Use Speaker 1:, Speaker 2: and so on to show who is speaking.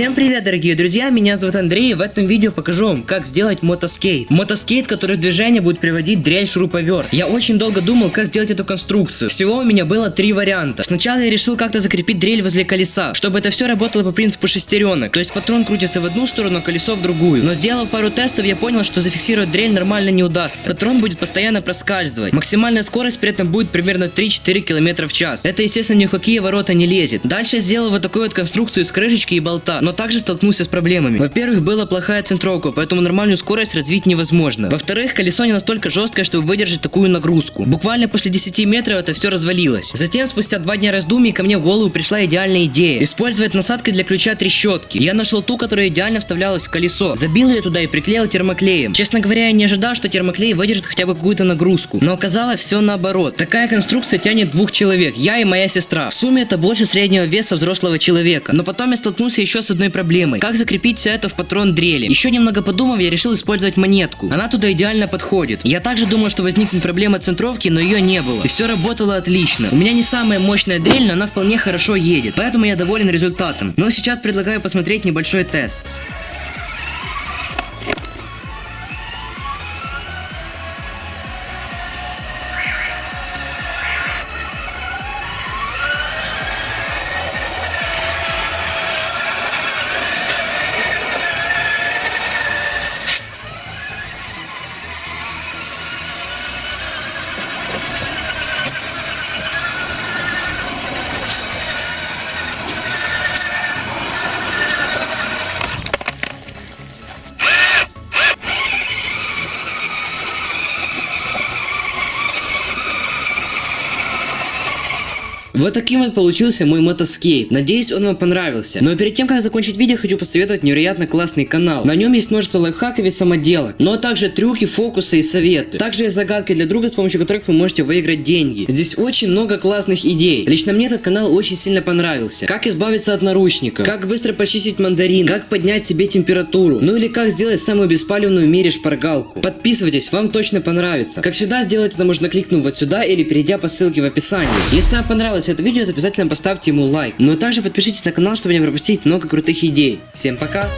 Speaker 1: Всем привет, дорогие друзья, меня зовут Андрей, и в этом видео покажу вам, как сделать мотоскейт. Мотоскейт, который в движение будет приводить дрель шуруповерт. Я очень долго думал, как сделать эту конструкцию. Всего у меня было три варианта. Сначала я решил как-то закрепить дрель возле колеса, чтобы это все работало по принципу шестеренок. То есть патрон крутится в одну сторону, а колесо в другую. Но сделав пару тестов, я понял, что зафиксировать дрель нормально не удастся. Патрон будет постоянно проскальзывать. Максимальная скорость при этом будет примерно 3-4 км в час. Это, естественно, ни в какие ворота не лезет. Дальше сделал вот такую вот конструкцию из крышечки и болта, но также столкнулся с проблемами. Во-первых, была плохая центровка, поэтому нормальную скорость развить невозможно. Во-вторых, колесо не настолько жесткое, чтобы выдержать такую нагрузку. Буквально после 10 метров это все развалилось. Затем, спустя два дня раздумий, ко мне в голову пришла идеальная идея. Использовать насадкой для ключа трещотки. Я нашел ту, которая идеально вставлялась в колесо. Забил ее туда и приклеил термоклеем. Честно говоря, я не ожидал, что термоклей выдержит хотя бы какую-то нагрузку. Но оказалось все наоборот. Такая конструкция тянет двух человек, я и моя сестра. В сумме это больше среднего веса взрослого человека. Но потом я столкнулся еще одной проблемой. Как закрепить все это в патрон дрели? Еще немного подумав, я решил использовать монетку. Она туда идеально подходит. Я также думал, что возникнет проблема центровки, но ее не было. И все работало отлично. У меня не самая мощная дрель, но она вполне хорошо едет. Поэтому я доволен результатом. Но сейчас предлагаю посмотреть небольшой тест. Вот таким вот получился мой мотоскейт. Надеюсь, он вам понравился. Но перед тем, как закончить видео, хочу посоветовать невероятно классный канал. На нем есть множество лайфхаков и самоделок, но также трюки, фокусы и советы. Также есть загадки для друга, с помощью которых вы можете выиграть деньги. Здесь очень много классных идей. Лично мне этот канал очень сильно понравился. Как избавиться от наручников, как быстро почистить мандарин, как поднять себе температуру, ну или как сделать самую беспалевную в мире шпаргалку. Подписывайтесь, вам точно понравится. Как всегда, сделать это можно кликнув вот сюда или перейдя по ссылке в описании. Если вам понравилось понравилось это видео, то обязательно поставьте ему лайк. Но также подпишитесь на канал, чтобы не пропустить много крутых идей. Всем пока!